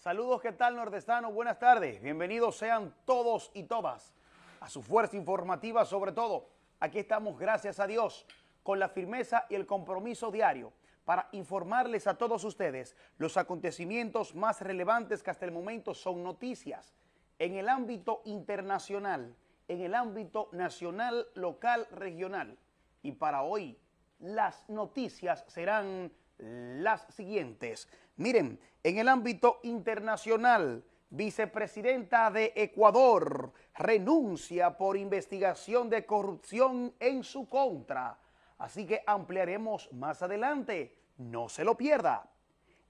Saludos, ¿qué tal nordestano? Buenas tardes. Bienvenidos sean todos y todas a su fuerza informativa sobre todo. Aquí estamos, gracias a Dios, con la firmeza y el compromiso diario para informarles a todos ustedes los acontecimientos más relevantes que hasta el momento son noticias en el ámbito internacional, en el ámbito nacional, local, regional. Y para hoy, las noticias serán las siguientes. Miren, en el ámbito internacional, vicepresidenta de Ecuador renuncia por investigación de corrupción en su contra. Así que ampliaremos más adelante. No se lo pierda.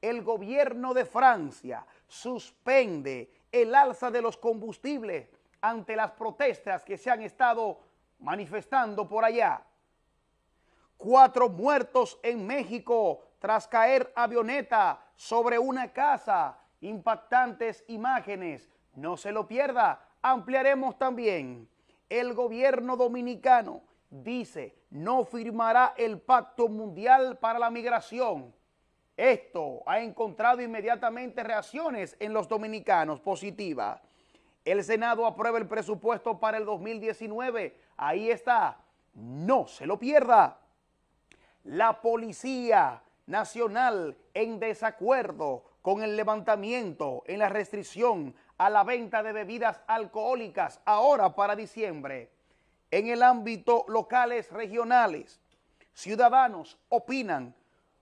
El gobierno de Francia suspende el alza de los combustibles ante las protestas que se han estado manifestando por allá. Cuatro muertos en México tras caer avioneta sobre una casa. Impactantes imágenes. No se lo pierda. Ampliaremos también. El gobierno dominicano dice no firmará el Pacto Mundial para la Migración. Esto ha encontrado inmediatamente reacciones en los dominicanos positivas. El Senado aprueba el presupuesto para el 2019. Ahí está. No se lo pierda. La Policía Nacional en desacuerdo con el levantamiento en la restricción a la venta de bebidas alcohólicas ahora para diciembre. En el ámbito locales regionales, ciudadanos opinan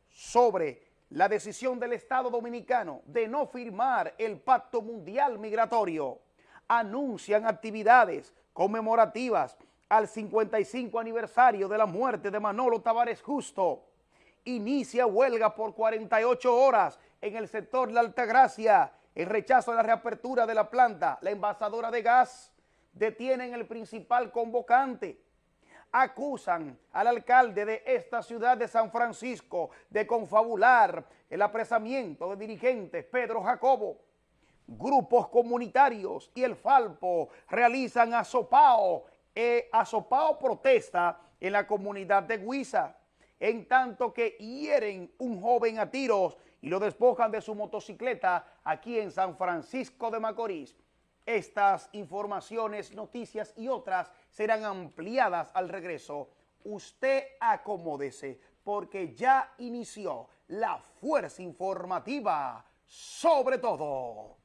sobre la decisión del Estado Dominicano de no firmar el Pacto Mundial Migratorio. Anuncian actividades conmemorativas al 55 aniversario de la muerte de Manolo Tavares Justo. Inicia huelga por 48 horas en el sector La Altagracia en rechazo a la reapertura de la planta, la envasadora de gas. Detienen el principal convocante. Acusan al alcalde de esta ciudad de San Francisco de confabular el apresamiento de dirigentes Pedro Jacobo. Grupos comunitarios y el Falpo realizan asopao eh, Asopao protesta en la comunidad de Huiza, en tanto que hieren un joven a tiros y lo despojan de su motocicleta aquí en San Francisco de Macorís. Estas informaciones, noticias y otras serán ampliadas al regreso. Usted acomódese porque ya inició la fuerza informativa sobre todo.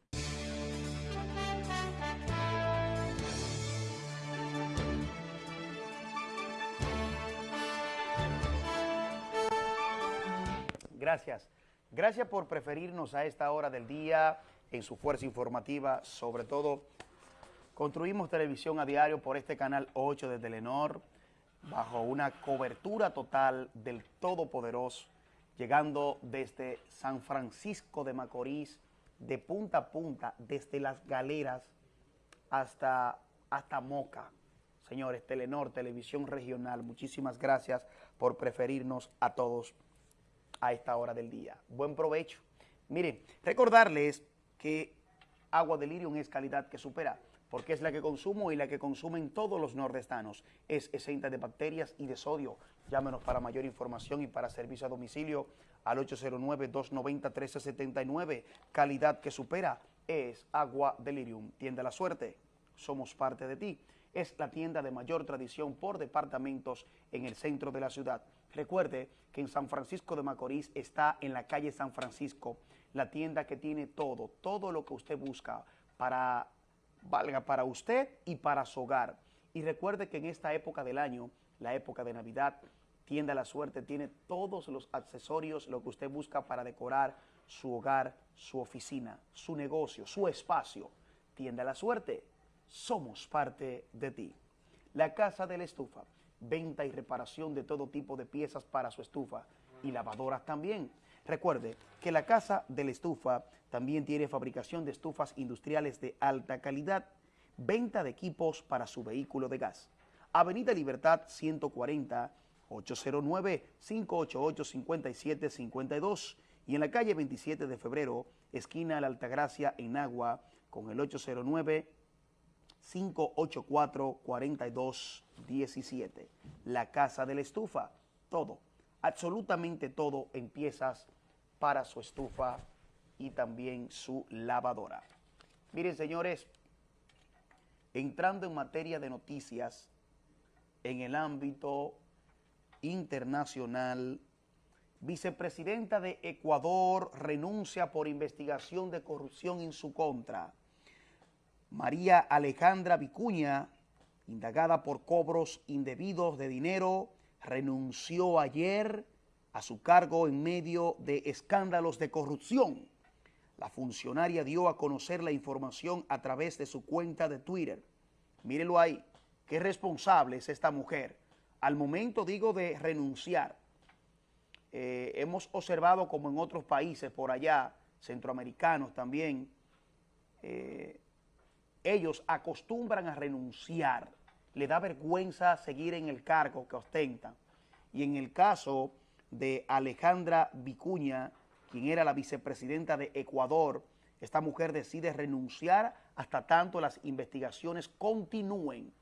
Gracias. Gracias por preferirnos a esta hora del día en su fuerza informativa. Sobre todo, construimos televisión a diario por este canal 8 de Telenor bajo una cobertura total del Todopoderoso, llegando desde San Francisco de Macorís, de punta a punta, desde las galeras hasta, hasta Moca. Señores, Telenor, Televisión Regional, muchísimas gracias por preferirnos a todos a esta hora del día. Buen provecho. Miren, recordarles que agua de Lirium es calidad que supera, porque es la que consumo y la que consumen todos los nordestanos. Es exenta de bacterias y de sodio. Llámenos para mayor información y para servicio a domicilio al 809-290-1379. Calidad que supera es Agua Delirium. Tienda la suerte. Somos parte de ti. Es la tienda de mayor tradición por departamentos en el centro de la ciudad. Recuerde que en San Francisco de Macorís está en la calle San Francisco, la tienda que tiene todo, todo lo que usted busca para, valga para usted y para su hogar. Y recuerde que en esta época del año, la época de Navidad, Tienda La Suerte tiene todos los accesorios, lo que usted busca para decorar su hogar, su oficina, su negocio, su espacio. Tienda La Suerte, somos parte de ti. La Casa de la Estufa venta y reparación de todo tipo de piezas para su estufa y lavadoras también. Recuerde que la Casa de la Estufa también tiene fabricación de estufas industriales de alta calidad, venta de equipos para su vehículo de gas. Avenida Libertad 140, 809-588-5752 y en la calle 27 de febrero, esquina La Altagracia en Agua, con el 809 584-4217. La Casa de la Estufa, todo, absolutamente todo en piezas para su estufa y también su lavadora. Miren, señores, entrando en materia de noticias en el ámbito internacional, vicepresidenta de Ecuador renuncia por investigación de corrupción en su contra. María Alejandra Vicuña, indagada por cobros indebidos de dinero, renunció ayer a su cargo en medio de escándalos de corrupción. La funcionaria dio a conocer la información a través de su cuenta de Twitter. Mírenlo ahí, qué responsable es esta mujer. Al momento, digo, de renunciar, eh, hemos observado como en otros países por allá, centroamericanos también, eh, ellos acostumbran a renunciar, le da vergüenza seguir en el cargo que ostentan. Y en el caso de Alejandra Vicuña, quien era la vicepresidenta de Ecuador, esta mujer decide renunciar hasta tanto las investigaciones continúen.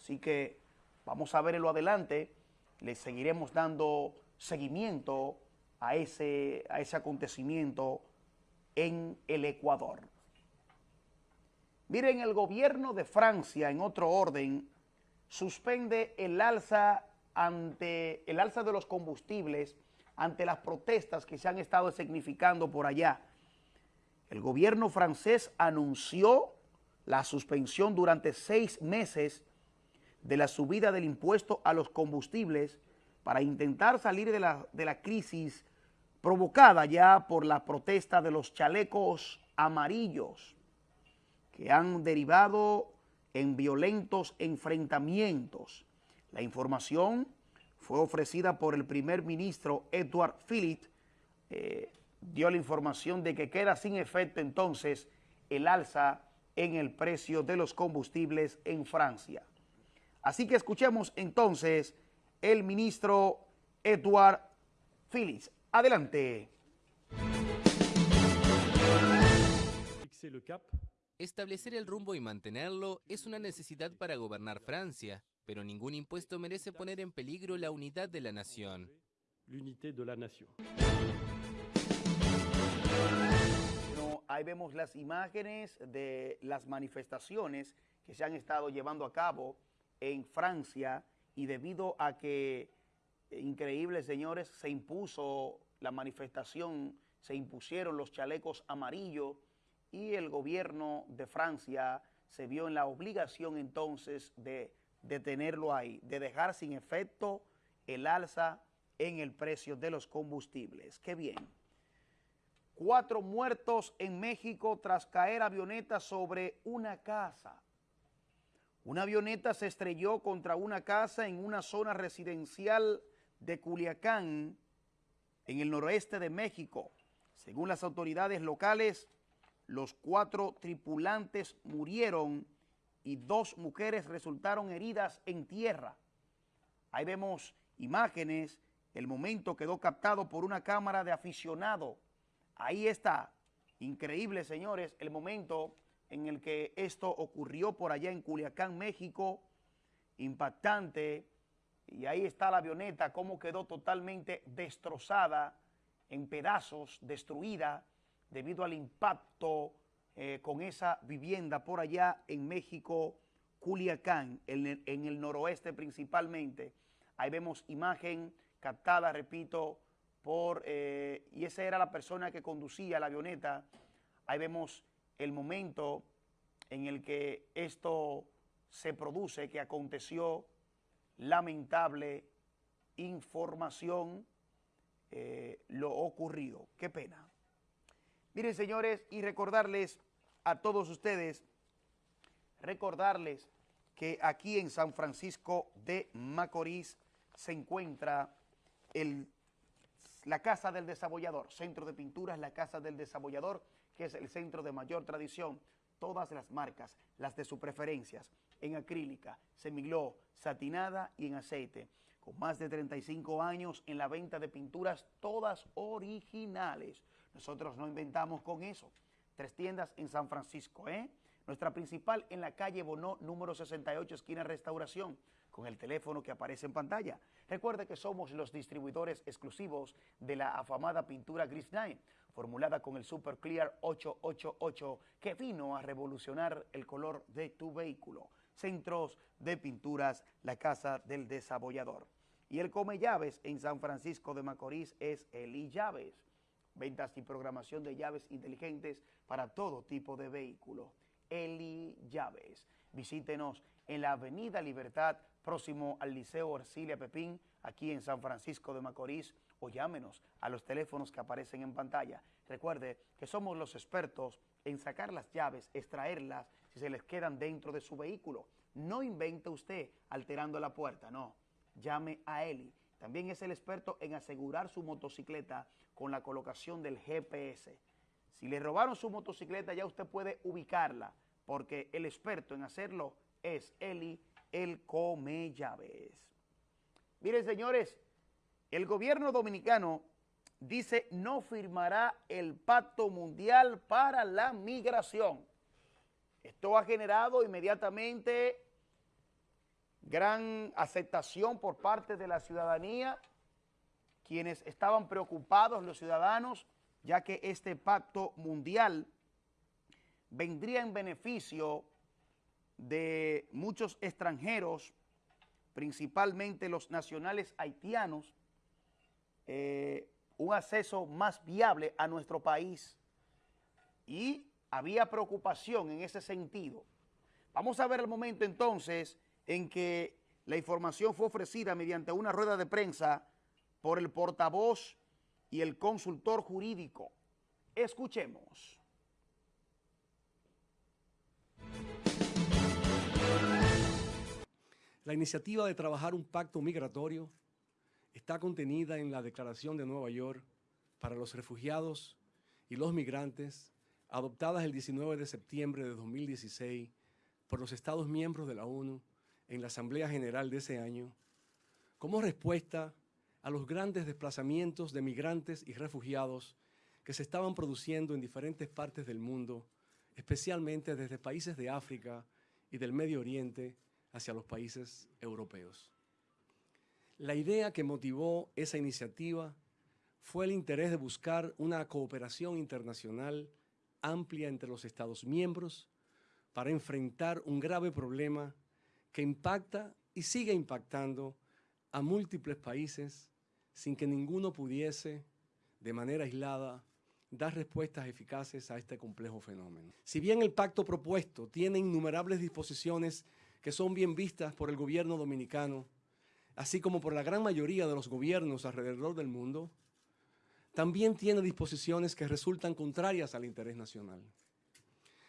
Así que vamos a verlo adelante, le seguiremos dando seguimiento a ese, a ese acontecimiento en el Ecuador. Miren, el gobierno de Francia, en otro orden, suspende el alza ante el alza de los combustibles ante las protestas que se han estado significando por allá. El gobierno francés anunció la suspensión durante seis meses de la subida del impuesto a los combustibles para intentar salir de la, de la crisis provocada ya por la protesta de los chalecos amarillos que han derivado en violentos enfrentamientos. La información fue ofrecida por el primer ministro Edouard Philippe, eh, dio la información de que queda sin efecto entonces el alza en el precio de los combustibles en Francia. Así que escuchemos entonces el ministro Edouard Philippe. Adelante. Establecer el rumbo y mantenerlo es una necesidad para gobernar Francia, pero ningún impuesto merece poner en peligro la unidad de la nación. ahí vemos las imágenes de las manifestaciones que se han estado llevando a cabo en Francia y debido a que, eh, increíble señores, se impuso la manifestación, se impusieron los chalecos amarillos y el gobierno de Francia se vio en la obligación entonces de detenerlo ahí, de dejar sin efecto el alza en el precio de los combustibles. ¡Qué bien! Cuatro muertos en México tras caer avioneta sobre una casa. Una avioneta se estrelló contra una casa en una zona residencial de Culiacán, en el noroeste de México. Según las autoridades locales, los cuatro tripulantes murieron y dos mujeres resultaron heridas en tierra. Ahí vemos imágenes, el momento quedó captado por una cámara de aficionado. Ahí está, increíble señores, el momento en el que esto ocurrió por allá en Culiacán, México, impactante, y ahí está la avioneta, cómo quedó totalmente destrozada, en pedazos, destruida, debido al impacto eh, con esa vivienda por allá en México, Culiacán, en el, noroeste principalmente. Ahí vemos imagen captada, repito, por, eh, y esa era la persona que conducía la avioneta. Ahí vemos el momento en el que esto se produce, que aconteció, lamentable información, eh, lo ocurrido. Qué pena. Miren, señores, y recordarles a todos ustedes, recordarles que aquí en San Francisco de Macorís se encuentra la Casa del Desabollador, Centro de Pinturas, la Casa del Desabollador, que es el centro de mayor tradición, todas las marcas, las de sus preferencias, en acrílica, semiglow, satinada y en aceite, con más de 35 años en la venta de pinturas, todas originales. Nosotros no inventamos con eso. Tres tiendas en San Francisco, ¿eh? Nuestra principal en la calle Bonó, número 68, esquina Restauración, con el teléfono que aparece en pantalla. Recuerde que somos los distribuidores exclusivos de la afamada pintura Gris 9, formulada con el Super Clear 888 que vino a revolucionar el color de tu vehículo. Centros de Pinturas, la Casa del Desabollador. Y el Come Llaves en San Francisco de Macorís es Eli Llaves. Ventas y programación de llaves inteligentes para todo tipo de vehículo. Eli Llaves. Visítenos en la Avenida Libertad, próximo al Liceo Orsilia Pepín, aquí en San Francisco de Macorís, o llámenos a los teléfonos que aparecen en pantalla. Recuerde que somos los expertos en sacar las llaves, extraerlas si se les quedan dentro de su vehículo. No invente usted alterando la puerta, no. Llame a Eli. También es el experto en asegurar su motocicleta con la colocación del GPS. Si le robaron su motocicleta ya usted puede ubicarla porque el experto en hacerlo es Eli, el come llaves. Miren señores, el gobierno dominicano dice no firmará el Pacto Mundial para la Migración. Esto ha generado inmediatamente gran aceptación por parte de la ciudadanía, quienes estaban preocupados, los ciudadanos, ya que este pacto mundial vendría en beneficio de muchos extranjeros, principalmente los nacionales haitianos, eh, un acceso más viable a nuestro país y había preocupación en ese sentido. Vamos a ver el momento entonces en que la información fue ofrecida mediante una rueda de prensa por el portavoz y el consultor jurídico. Escuchemos. La iniciativa de trabajar un pacto migratorio está contenida en la Declaración de Nueva York para los refugiados y los migrantes, adoptada el 19 de septiembre de 2016 por los Estados miembros de la ONU en la Asamblea General de ese año, como respuesta a los grandes desplazamientos de migrantes y refugiados que se estaban produciendo en diferentes partes del mundo, especialmente desde países de África y del Medio Oriente hacia los países europeos. La idea que motivó esa iniciativa fue el interés de buscar una cooperación internacional amplia entre los Estados miembros para enfrentar un grave problema que impacta y sigue impactando a múltiples países sin que ninguno pudiese, de manera aislada, dar respuestas eficaces a este complejo fenómeno. Si bien el pacto propuesto tiene innumerables disposiciones que son bien vistas por el gobierno dominicano, así como por la gran mayoría de los gobiernos alrededor del mundo, también tiene disposiciones que resultan contrarias al interés nacional.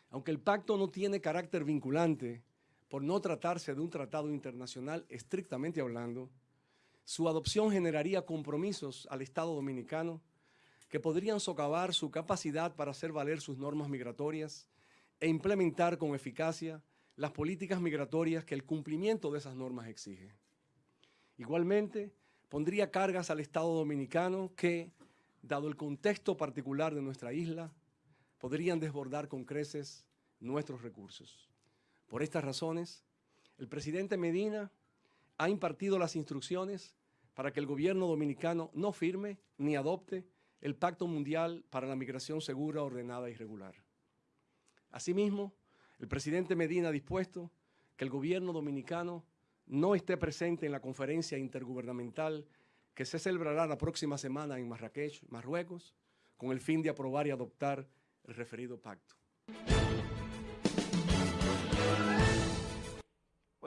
Aunque el pacto no tiene carácter vinculante, por no tratarse de un tratado internacional estrictamente hablando, su adopción generaría compromisos al Estado dominicano que podrían socavar su capacidad para hacer valer sus normas migratorias e implementar con eficacia las políticas migratorias que el cumplimiento de esas normas exige. Igualmente, pondría cargas al Estado dominicano que, dado el contexto particular de nuestra isla, podrían desbordar con creces nuestros recursos. Por estas razones, el presidente Medina ha impartido las instrucciones para que el gobierno dominicano no firme ni adopte el Pacto Mundial para la Migración Segura, Ordenada y Regular. Asimismo, el presidente Medina ha dispuesto que el gobierno dominicano no esté presente en la conferencia intergubernamental que se celebrará la próxima semana en Marrakech, Marruecos, con el fin de aprobar y adoptar el referido pacto.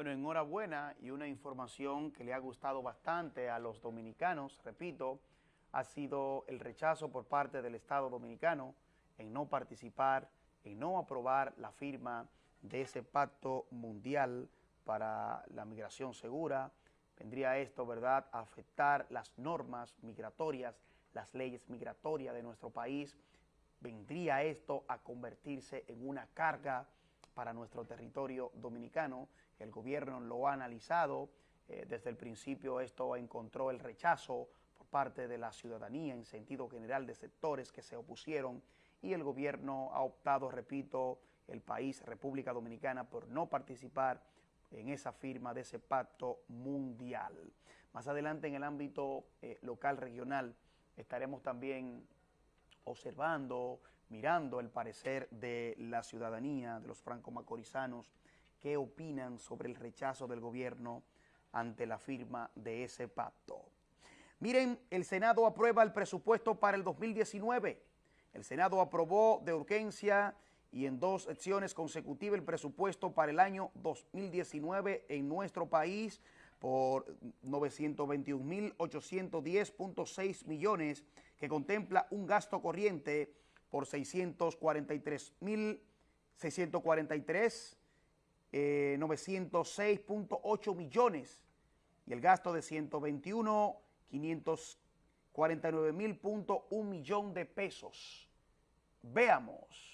Bueno, enhorabuena y una información que le ha gustado bastante a los dominicanos, repito, ha sido el rechazo por parte del Estado dominicano en no participar en no aprobar la firma de ese pacto mundial para la migración segura. Vendría esto, ¿verdad?, a afectar las normas migratorias, las leyes migratorias de nuestro país. Vendría esto a convertirse en una carga para nuestro territorio dominicano. El gobierno lo ha analizado. Eh, desde el principio esto encontró el rechazo por parte de la ciudadanía en sentido general de sectores que se opusieron y el gobierno ha optado, repito, el país, República Dominicana, por no participar en esa firma de ese pacto mundial. Más adelante en el ámbito eh, local, regional, estaremos también observando, mirando el parecer de la ciudadanía, de los franco-macorizanos, qué opinan sobre el rechazo del gobierno ante la firma de ese pacto. Miren, el Senado aprueba el presupuesto para el 2019. El Senado aprobó de urgencia y en dos secciones consecutivas el presupuesto para el año 2019 en nuestro país por 921.810.6 millones, que contempla un gasto corriente por 643.643, 906.8 millones, y el gasto de 121.549.1 millón de pesos. Veamos.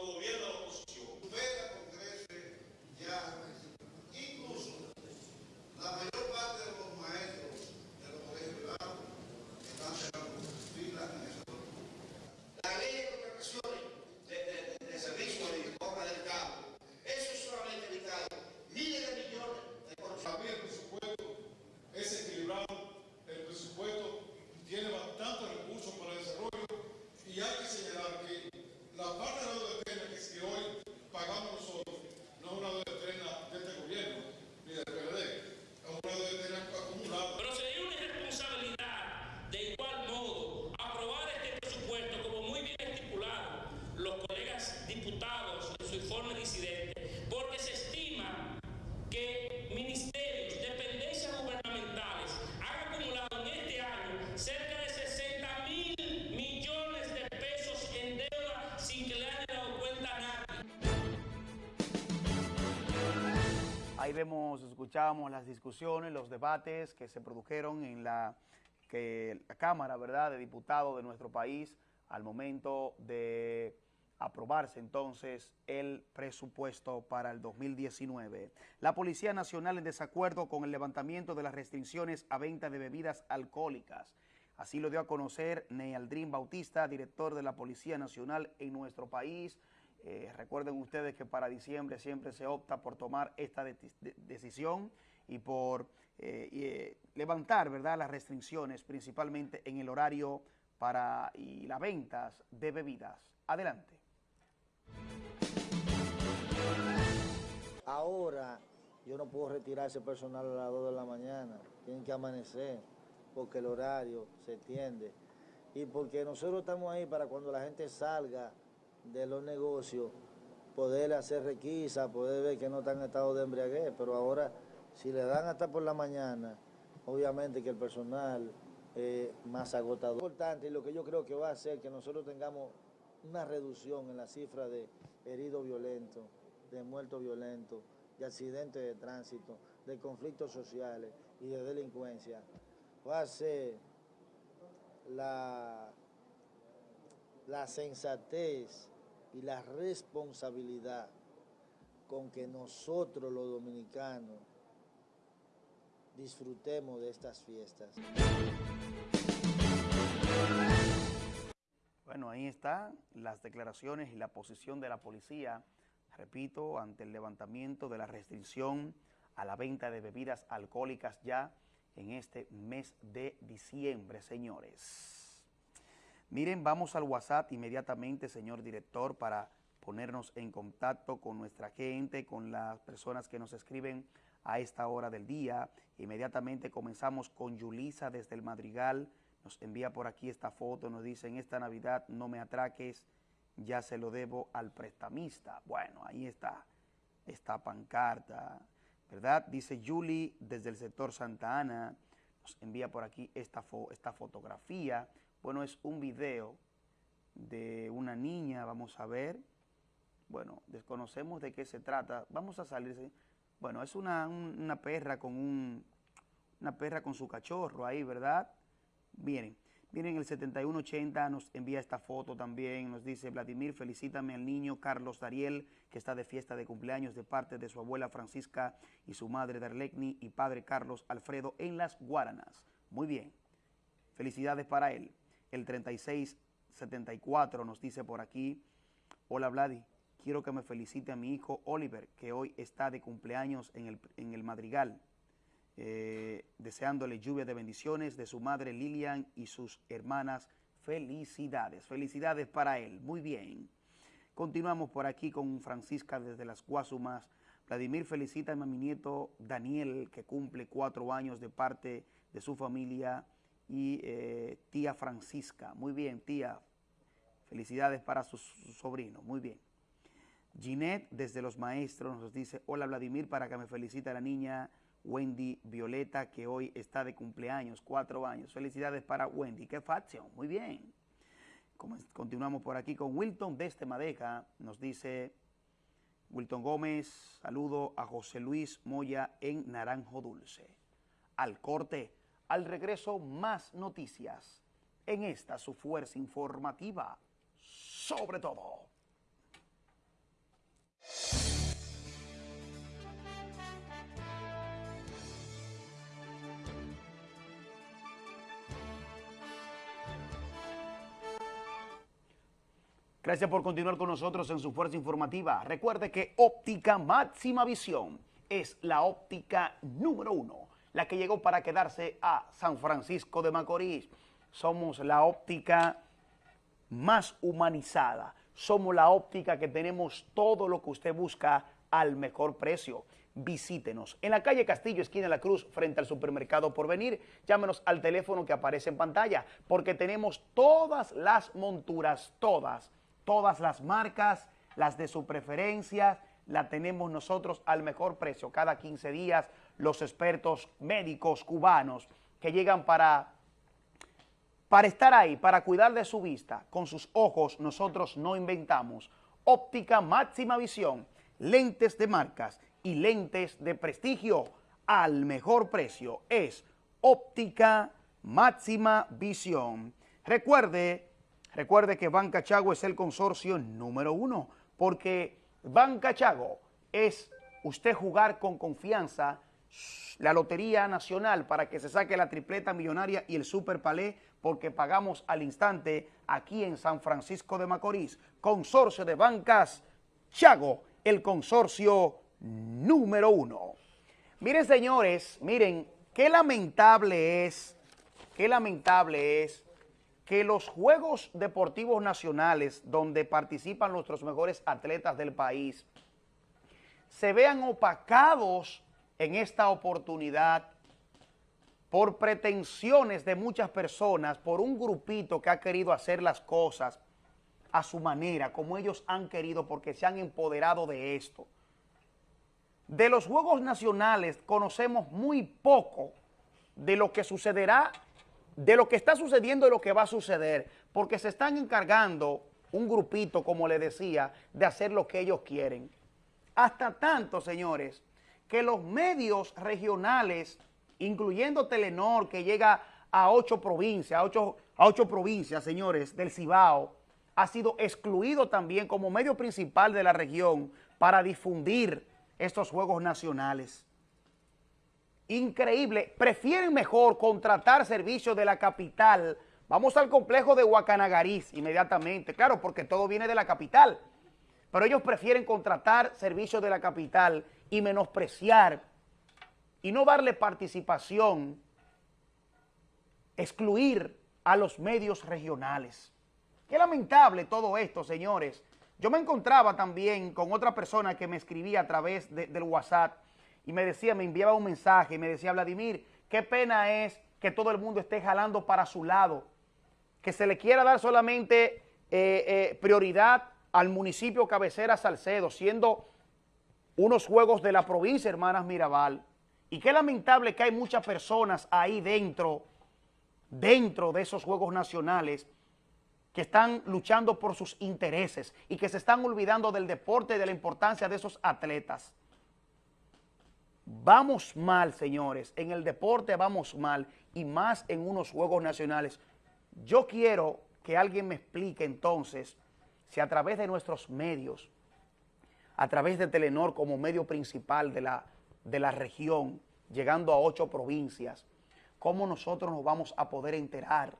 Ahí vemos, escuchamos las discusiones, los debates que se produjeron en la Cámara ¿verdad? de Diputados de nuestro país al momento de aprobarse entonces el presupuesto para el 2019. La Policía Nacional en desacuerdo con el levantamiento de las restricciones a venta de bebidas alcohólicas. Así lo dio a conocer Nealdrín Bautista, director de la Policía Nacional en nuestro país, eh, recuerden ustedes que para diciembre siempre se opta por tomar esta decisión y por eh, eh, levantar ¿verdad? las restricciones, principalmente en el horario para y las ventas de bebidas. Adelante. Ahora yo no puedo retirar ese personal a las 2 de la mañana, tienen que amanecer porque el horario se tiende y porque nosotros estamos ahí para cuando la gente salga de los negocios, poder hacer requisa, poder ver que no están en estado de embriaguez, pero ahora si le dan hasta por la mañana, obviamente que el personal es más agotador. Importante y lo que yo creo que va a hacer que nosotros tengamos una reducción en la cifra de heridos violentos, de muertos violentos, de accidentes de tránsito, de conflictos sociales y de delincuencia, va a ser la, la sensatez y la responsabilidad con que nosotros los dominicanos disfrutemos de estas fiestas. Bueno, ahí están las declaraciones y la posición de la policía, repito, ante el levantamiento de la restricción a la venta de bebidas alcohólicas ya en este mes de diciembre, señores. Miren, vamos al WhatsApp inmediatamente, señor director, para ponernos en contacto con nuestra gente, con las personas que nos escriben a esta hora del día. Inmediatamente comenzamos con Yulisa desde el Madrigal. Nos envía por aquí esta foto, nos dice, en esta Navidad no me atraques, ya se lo debo al prestamista. Bueno, ahí está, esta pancarta, ¿verdad? Dice Julie desde el sector Santa Ana, nos envía por aquí esta, esta fotografía bueno, es un video de una niña, vamos a ver. Bueno, desconocemos de qué se trata. Vamos a salir. Bueno, es una, perra con un, una perra con su cachorro ahí, ¿verdad? Miren, Miren, el 7180 nos envía esta foto también. Nos dice, Vladimir, felicítame al niño Carlos Dariel, que está de fiesta de cumpleaños de parte de su abuela Francisca y su madre Darlecni y padre Carlos Alfredo en las Guaranas. Muy bien. Felicidades para él. El 3674 nos dice por aquí, hola Vladi, quiero que me felicite a mi hijo Oliver, que hoy está de cumpleaños en el, en el Madrigal. Eh, deseándole lluvia de bendiciones de su madre Lilian y sus hermanas. Felicidades, felicidades para él. Muy bien. Continuamos por aquí con Francisca desde las Guasumas. Vladimir felicita a mi nieto Daniel, que cumple cuatro años de parte de su familia y eh, tía Francisca. Muy bien, tía. Felicidades para su, sobrino. Muy bien. Ginette, desde los maestros, nos dice, hola Vladimir, para que me felicite a la niña Wendy Violeta, que hoy está de cumpleaños, cuatro años. Felicidades para Wendy. ¡Qué facción! Muy bien. Continuamos por aquí con Wilton desde Madeja. Nos dice Wilton Gómez, saludo a José Luis Moya en Naranjo Dulce. Al corte, al regreso, más noticias en esta su fuerza informativa. Sobre todo. Gracias por continuar con nosotros en su fuerza informativa. Recuerde que óptica máxima visión es la óptica número uno, la que llegó para quedarse a San Francisco de Macorís. Somos la óptica más humanizada. Somos la óptica que tenemos todo lo que usted busca al mejor precio. Visítenos en la calle Castillo, esquina de la Cruz, frente al supermercado por venir. Llámenos al teléfono que aparece en pantalla, porque tenemos todas las monturas, todas todas las marcas, las de su preferencia, la tenemos nosotros al mejor precio. Cada 15 días los expertos médicos cubanos que llegan para, para estar ahí, para cuidar de su vista, con sus ojos nosotros no inventamos. Óptica máxima visión, lentes de marcas y lentes de prestigio al mejor precio. Es óptica máxima visión. Recuerde Recuerde que Banca Chago es el consorcio número uno, porque Banca Chago es usted jugar con confianza la Lotería Nacional para que se saque la tripleta millonaria y el Super Palé, porque pagamos al instante aquí en San Francisco de Macorís. Consorcio de Bancas Chago, el consorcio número uno. Miren, señores, miren, qué lamentable es, qué lamentable es que los Juegos Deportivos Nacionales, donde participan nuestros mejores atletas del país, se vean opacados en esta oportunidad por pretensiones de muchas personas, por un grupito que ha querido hacer las cosas a su manera, como ellos han querido, porque se han empoderado de esto. De los Juegos Nacionales conocemos muy poco de lo que sucederá de lo que está sucediendo y lo que va a suceder, porque se están encargando un grupito, como le decía, de hacer lo que ellos quieren. Hasta tanto, señores, que los medios regionales, incluyendo Telenor, que llega a ocho provincias, a ocho, a ocho provincias, señores, del Cibao, ha sido excluido también como medio principal de la región para difundir estos Juegos Nacionales increíble. Prefieren mejor contratar servicios de la capital. Vamos al complejo de Huacanagariz inmediatamente, claro, porque todo viene de la capital. Pero ellos prefieren contratar servicios de la capital y menospreciar y no darle participación, excluir a los medios regionales. Qué lamentable todo esto, señores. Yo me encontraba también con otra persona que me escribía a través del WhatsApp y me decía, me enviaba un mensaje y me decía, Vladimir, qué pena es que todo el mundo esté jalando para su lado, que se le quiera dar solamente eh, eh, prioridad al municipio cabecera Salcedo, siendo unos juegos de la provincia, hermanas Mirabal. Y qué lamentable que hay muchas personas ahí dentro, dentro de esos juegos nacionales, que están luchando por sus intereses y que se están olvidando del deporte y de la importancia de esos atletas. Vamos mal, señores, en el deporte vamos mal y más en unos Juegos Nacionales. Yo quiero que alguien me explique entonces si a través de nuestros medios, a través de Telenor como medio principal de la, de la región, llegando a ocho provincias, cómo nosotros nos vamos a poder enterar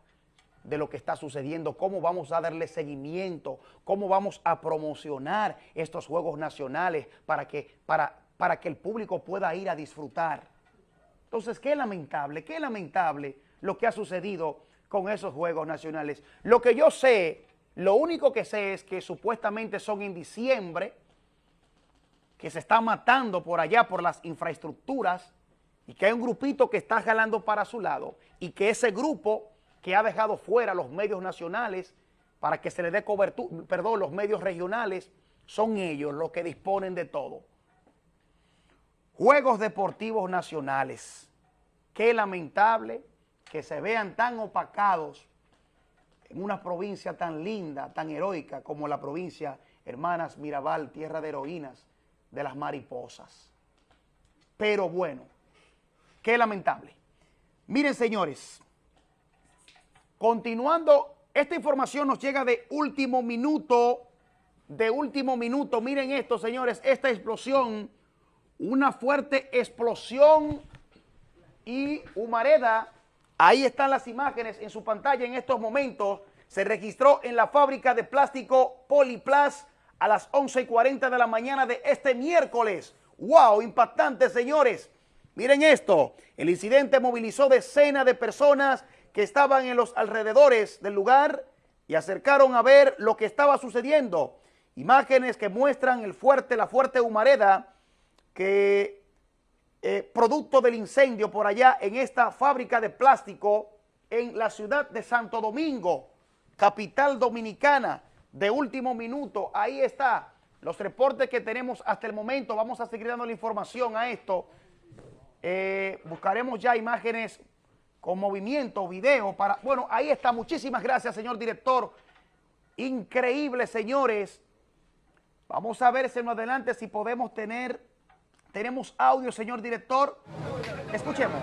de lo que está sucediendo, cómo vamos a darle seguimiento, cómo vamos a promocionar estos Juegos Nacionales para que, para, para que el público pueda ir a disfrutar. Entonces, qué lamentable, qué lamentable lo que ha sucedido con esos Juegos Nacionales. Lo que yo sé, lo único que sé es que supuestamente son en diciembre, que se está matando por allá por las infraestructuras y que hay un grupito que está jalando para su lado y que ese grupo que ha dejado fuera los medios nacionales para que se le dé cobertura, perdón, los medios regionales, son ellos los que disponen de todo. Juegos Deportivos Nacionales. Qué lamentable que se vean tan opacados en una provincia tan linda, tan heroica como la provincia Hermanas Mirabal, tierra de heroínas de las mariposas. Pero bueno, qué lamentable. Miren, señores, continuando, esta información nos llega de último minuto, de último minuto. Miren esto, señores, esta explosión, una fuerte explosión y Humareda Ahí están las imágenes en su pantalla en estos momentos. Se registró en la fábrica de plástico Poliplas a las 11.40 de la mañana de este miércoles. ¡Wow! Impactante, señores. Miren esto. El incidente movilizó decenas de personas que estaban en los alrededores del lugar y acercaron a ver lo que estaba sucediendo. Imágenes que muestran el fuerte, la fuerte humareda que eh, producto del incendio por allá en esta fábrica de plástico en la ciudad de Santo Domingo, capital dominicana, de último minuto. Ahí está los reportes que tenemos hasta el momento. Vamos a seguir dando la información a esto. Eh, buscaremos ya imágenes con movimiento, video para... Bueno, ahí está. Muchísimas gracias, señor director. Increíble, señores. Vamos a ver más adelante si podemos tener tenemos audio, señor director. Escuchemos.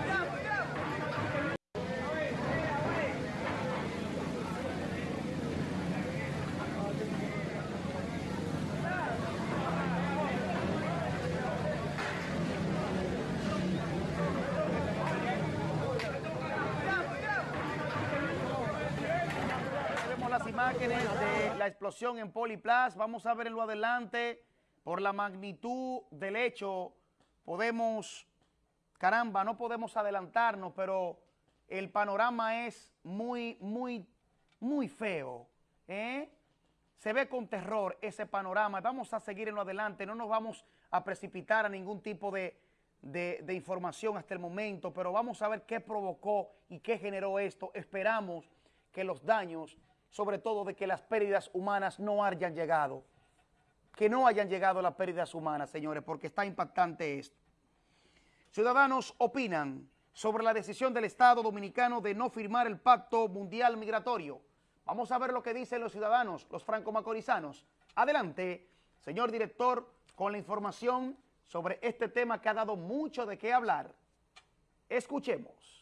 Imágenes de la explosión en Poliplas. Vamos a verlo adelante por la magnitud del hecho podemos, caramba, no podemos adelantarnos, pero el panorama es muy, muy, muy feo. ¿eh? Se ve con terror ese panorama. Vamos a seguir en lo adelante, no nos vamos a precipitar a ningún tipo de, de información hasta el momento, pero vamos a ver qué provocó y qué generó esto. Esperamos que los daños, sobre todo de que las pérdidas humanas no hayan llegado que no hayan llegado las pérdidas humanas, señores, porque está impactante esto. Ciudadanos opinan sobre la decisión del Estado Dominicano de no firmar el Pacto Mundial Migratorio. Vamos a ver lo que dicen los ciudadanos, los franco-macorizanos. Adelante, señor director, con la información sobre este tema que ha dado mucho de qué hablar. Escuchemos.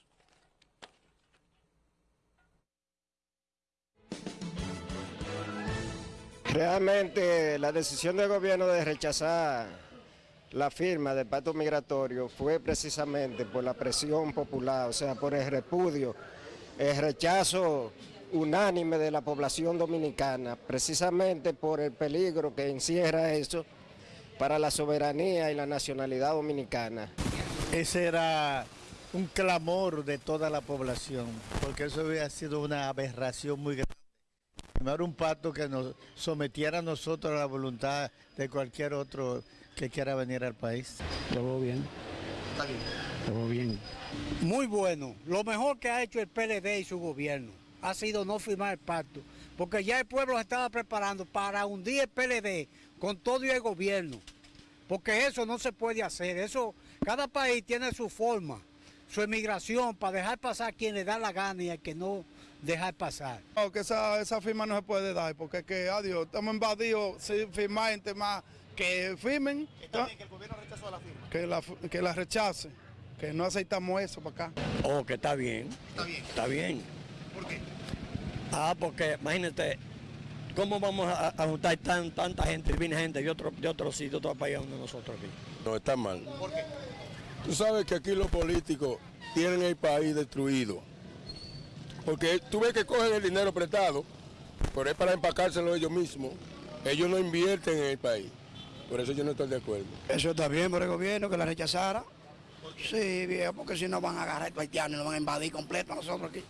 Realmente la decisión del gobierno de rechazar la firma del pacto migratorio fue precisamente por la presión popular, o sea, por el repudio, el rechazo unánime de la población dominicana, precisamente por el peligro que encierra eso para la soberanía y la nacionalidad dominicana. Ese era un clamor de toda la población, porque eso había sido una aberración muy grande firmar un pacto que nos sometiera a nosotros a la voluntad de cualquier otro que quiera venir al país. Todo bien. Está bien. Todo bien. Muy bueno. Lo mejor que ha hecho el PLD y su gobierno ha sido no firmar el pacto, porque ya el pueblo se estaba preparando para hundir el PLD con todo y el gobierno, porque eso no se puede hacer. Eso, cada país tiene su forma, su emigración para dejar pasar a quien le da la gana y a que no dejar pasar. No, que esa, esa firma no se puede dar, porque que, adiós, estamos invadidos sin firmar gente más que firmen. Está bien que el gobierno rechazó la firma. Que la, que la rechace, que no aceptamos eso para acá. Oh, que está bien. Está bien. Está bien. ¿Por qué? Ah, porque imagínate, ¿cómo vamos a, a juntar tan, tanta gente, viene gente de otro, de otro sitio, de otro país donde nosotros aquí? No, está mal. ¿Por qué? Tú sabes que aquí los políticos tienen el país destruido. Porque tú ves que cogen el dinero prestado, pero es para empacárselo ellos mismos. Ellos no invierten en el país. Por eso yo no estoy de acuerdo. Eso está bien por el gobierno que la rechazara. Sí, viejo, porque si no van a agarrar a estos haitianos y nos van a invadir completo a nosotros aquí.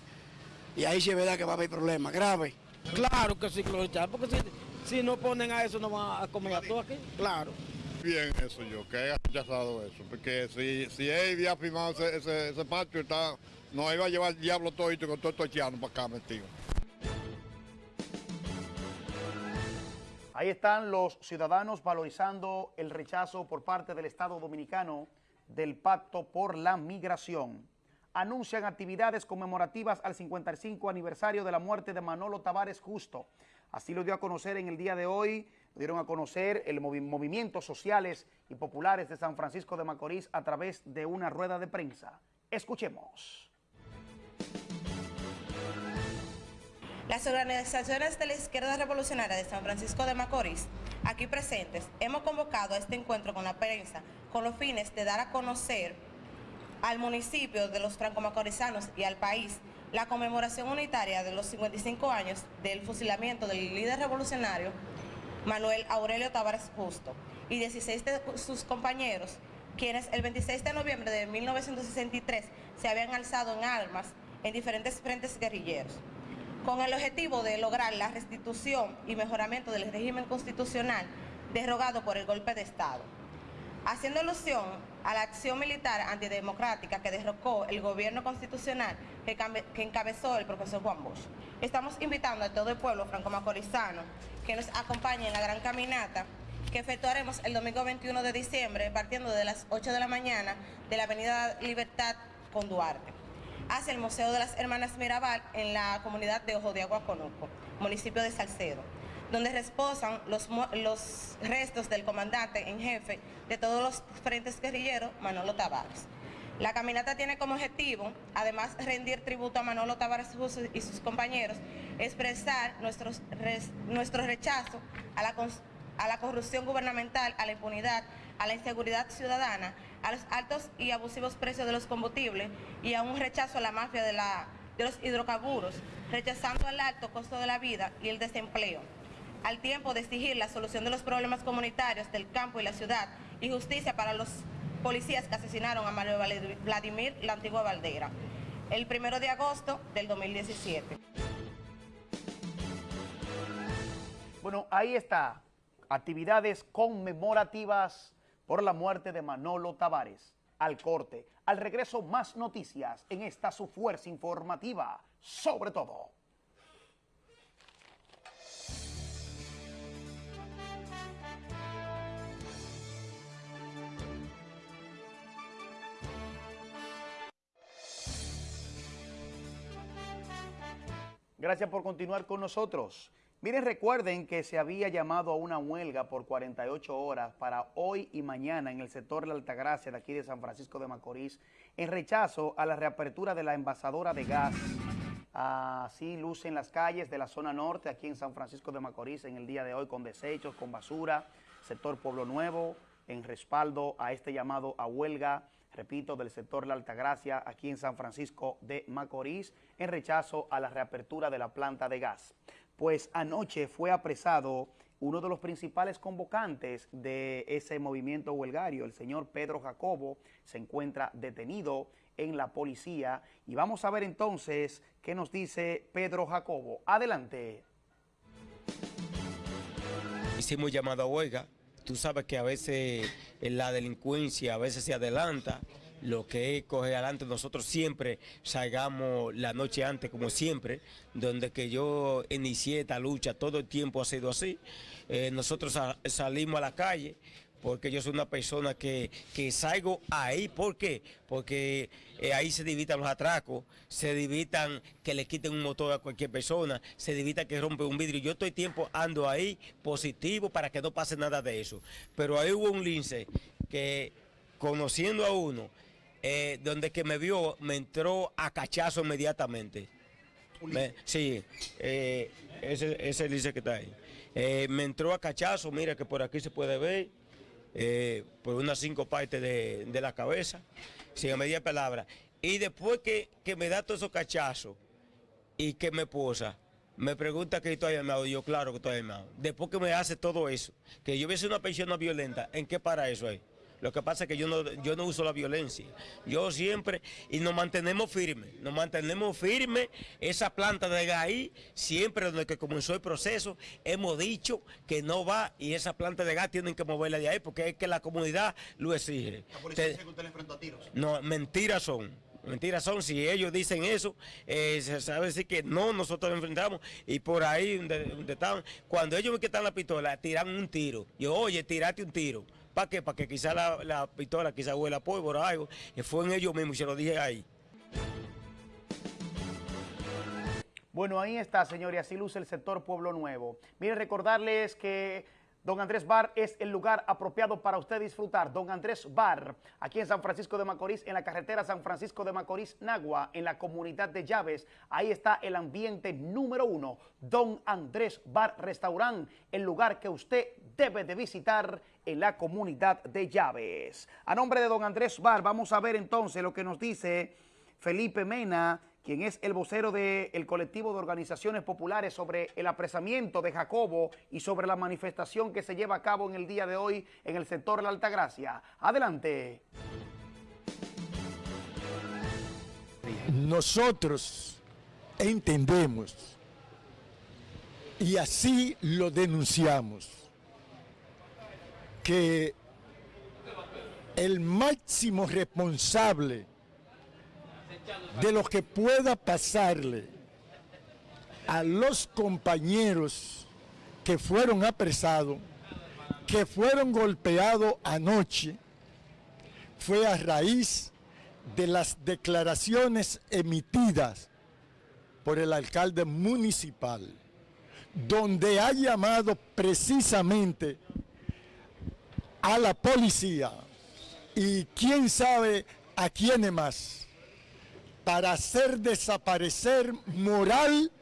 Y ahí sí es verdad que va a haber problemas graves. Claro que sí, que lo rechazan, porque si, si no ponen a eso, no van a comer a todo aquí. Claro. Bien eso yo, que haya rechazado eso, porque si, si él había firmado ese, ese, ese pacto, está, nos iba a llevar el diablo todo y con todo estos haitianos para acá metido. Ahí están los ciudadanos valorizando el rechazo por parte del Estado Dominicano del Pacto por la Migración. Anuncian actividades conmemorativas al 55 aniversario de la muerte de Manolo Tavares Justo. Así lo dio a conocer en el día de hoy, dieron a conocer el movi movimientos sociales y populares de San Francisco de Macorís a través de una rueda de prensa. Escuchemos. Las organizaciones de la izquierda revolucionaria de San Francisco de Macorís, aquí presentes, hemos convocado a este encuentro con la prensa con los fines de dar a conocer al municipio de los franco-macorizanos y al país la conmemoración unitaria de los 55 años del fusilamiento del líder revolucionario Manuel Aurelio Tavares Justo y 16 de sus compañeros, quienes el 26 de noviembre de 1963 se habían alzado en armas en diferentes frentes guerrilleros con el objetivo de lograr la restitución y mejoramiento del régimen constitucional derogado por el golpe de Estado. Haciendo alusión a la acción militar antidemocrática que derrocó el gobierno constitucional que, encabezó el profesor Juan Bosch. Estamos invitando a todo el pueblo franco-macorizano que nos acompañe en la gran caminata que efectuaremos el domingo 21 de diciembre partiendo de las 8 de la mañana de la avenida Libertad con Duarte hacia el Museo de las Hermanas Mirabal en la comunidad de Ojo de Agua Conuco, municipio de Salcedo, donde reposan los, restos del comandante en jefe de todos los frentes guerrilleros, Manolo Tavares. La caminata tiene como objetivo, además rendir tributo a Manolo Tavares y sus compañeros, expresar nuestros, nuestro rechazo a la, a la corrupción gubernamental, a la impunidad, a la inseguridad ciudadana, a los altos y abusivos precios de los combustibles y a un rechazo a la mafia de, la, de los hidrocarburos, rechazando el alto costo de la vida y el desempleo, al tiempo de exigir la solución de los problemas comunitarios del campo y la ciudad y justicia para los policías que asesinaron a Mario Vladimir la antigua Valdera, el primero de agosto del 2017. Bueno, ahí está, actividades conmemorativas por la muerte de Manolo Tavares. Al corte, al regreso más noticias en esta su fuerza informativa, sobre todo. Gracias por continuar con nosotros. Miren, recuerden que se había llamado a una huelga por 48 horas para hoy y mañana en el sector la Altagracia de aquí de San Francisco de Macorís en rechazo a la reapertura de la envasadora de gas. Así lucen las calles de la zona norte aquí en San Francisco de Macorís en el día de hoy con desechos, con basura, sector Pueblo Nuevo, en respaldo a este llamado a huelga, repito, del sector La Altagracia aquí en San Francisco de Macorís en rechazo a la reapertura de la planta de gas pues anoche fue apresado uno de los principales convocantes de ese movimiento huelgario, el señor Pedro Jacobo, se encuentra detenido en la policía y vamos a ver entonces qué nos dice Pedro Jacobo. Adelante. Hicimos llamado a huelga, tú sabes que a veces la delincuencia a veces se adelanta, lo que es coger adelante. Nosotros siempre salgamos la noche antes, como siempre, donde que yo inicié esta lucha, todo el tiempo ha sido así. Eh, nosotros salimos a la calle porque yo soy una persona que, salgo ahí. ¿Por qué? Porque eh, ahí se divitan los atracos, se divitan que le quiten un motor a cualquier persona, se divita que rompe un vidrio. Yo estoy tiempo ando ahí positivo para que no pase nada de eso. Pero ahí hubo un lince que conociendo a uno, eh, donde que me vio, me entró a cachazo inmediatamente. Me- sí, eh, ese, ese dice que está ahí. Eh, me entró a cachazo, mira que por aquí se puede ver, eh, por unas cinco partes de, de la cabeza, sin media palabra. Y después que, que me da todos esos cachazos y que me posa, me pregunta que estoy armado, y yo claro que estoy armado. Después que me hace todo eso, que yo hubiese una persona violenta, ¿en qué para eso ahí? Lo que pasa es que yo no, yo no uso la violencia. Yo siempre, y nos mantenemos firmes, nos mantenemos firmes. Esa planta de gas ahí, siempre desde que comenzó el proceso, hemos dicho que no va y esa planta de gas tienen que moverla de ahí porque es que la comunidad lo exige. Te- no, mentiras son. Mentiras son, si ellos dicen eso, eh, se sabe decir que no, nosotros enfrentamos y por ahí donde, donde estaban, cuando ellos me quitan la pistola, tiran un tiro. Yo, oye, tirate un tiro. ¿Para qué? Para que quizá la, la pistola quizá huela pólvora algo. Y fue en ellos mismos y se lo dije ahí. Bueno, ahí está, señor, y así luce el sector Pueblo Nuevo. Miren, recordarles que Don Andrés Bar es el lugar apropiado para usted disfrutar. Don Andrés Bar, aquí en San Francisco de Macorís, en la carretera San Francisco de Macorís, Nagua, en la comunidad de Llaves. Ahí está el ambiente número uno. Don Andrés Bar Restaurant, el lugar que usted debe de visitar en la comunidad de Llaves. A nombre de Don Andrés Bar, vamos a ver entonces lo que nos dice Felipe Mena, quien es el vocero del colectivo de organizaciones populares sobre el apresamiento de Jacobo y sobre la manifestación que se lleva a cabo en el día de hoy en el sector de la Altagracia. Adelante. Nosotros entendemos y así lo denunciamos que el máximo responsable de lo que pueda pasarle a los compañeros que fueron apresados, que fueron golpeados anoche, fue a raíz de las declaraciones emitidas por el alcalde municipal, donde ha llamado precisamente a la policía. Y quién sabe a quiénes más. Para hacer desaparecer moral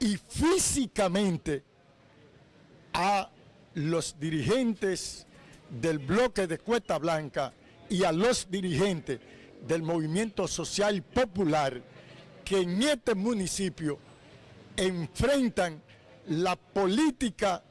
y físicamente a los dirigentes del bloque de Cuesta Blanca y a los dirigentes del movimiento social popular que en este municipio enfrentan la política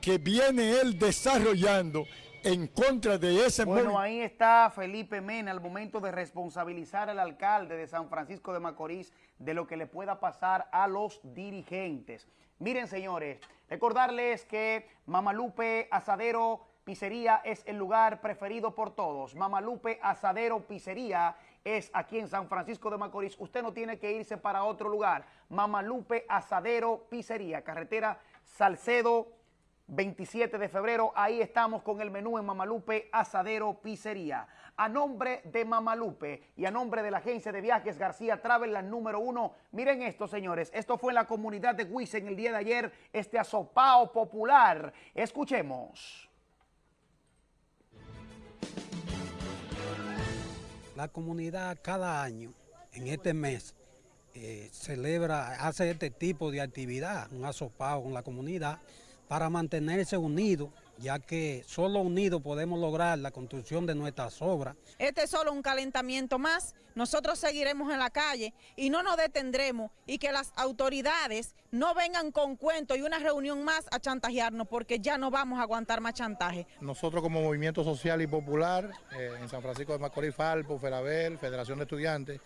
que viene él desarrollando en contra de ese Bueno, ahí está Felipe Mena al momento de responsabilizar al alcalde de San Francisco de Macorís de lo que le pueda pasar a los dirigentes. Miren, señores, recordarles que Mamalupe Asadero Pizzería es el lugar preferido por todos. Mamalupe Asadero Pizzería es aquí en San Francisco de Macorís. Usted no tiene que irse para otro lugar. Mamalupe Asadero Pizzería, carretera Salcedo 27 de febrero, ahí estamos con el menú en Mamalupe Asadero Pizzería. A nombre de Mamalupe y a nombre de la agencia de viajes García Travel, la número uno, miren esto, señores, esto fue en la comunidad de Huisen el día de ayer, este asopao popular. Escuchemos. La comunidad cada año, en este mes, eh, celebra, hace este tipo de actividad, un asopado con la comunidad, para mantenerse unidos, ya que solo unidos podemos lograr la construcción de nuestras obras. Este es solo un calentamiento más. Nosotros seguiremos en la calle y no nos detendremos y que las autoridades no vengan con cuentos y una reunión más a chantajearnos porque ya no vamos a aguantar más chantaje. Nosotros como Movimiento Social y Popular, eh, en San Francisco de Macorís, Falpo, Ferabel, Federación de Estudiantes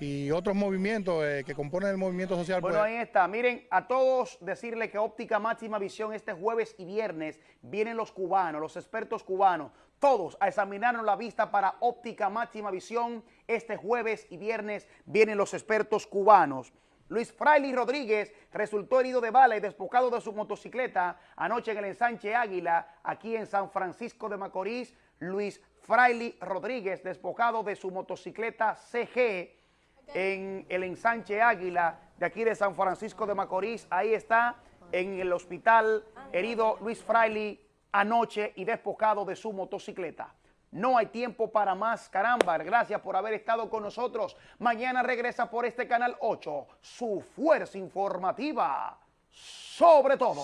y otros movimientos eh, que componen el movimiento social. Bueno, pues, ahí está. Miren, a todos decirle que Óptica Máxima Visión este jueves y viernes vienen los cubanos, los expertos cubanos, todos a examinarnos la vista para Óptica Máxima Visión. Este jueves y viernes vienen los expertos cubanos. Luis Fraile Rodríguez resultó herido de bala y despojado de su motocicleta anoche en el ensanche Águila, aquí en San Francisco de Macorís. Luis Fraile Rodríguez despojado de su motocicleta CG en el ensanche Águila de aquí de San Francisco de Macorís. Ahí está en el hospital herido Luis Fraile anoche y despojado de su motocicleta. No hay tiempo para más, caramba. Gracias por haber estado con nosotros. Mañana regresa por este canal 8, su fuerza informativa. Sobre todo.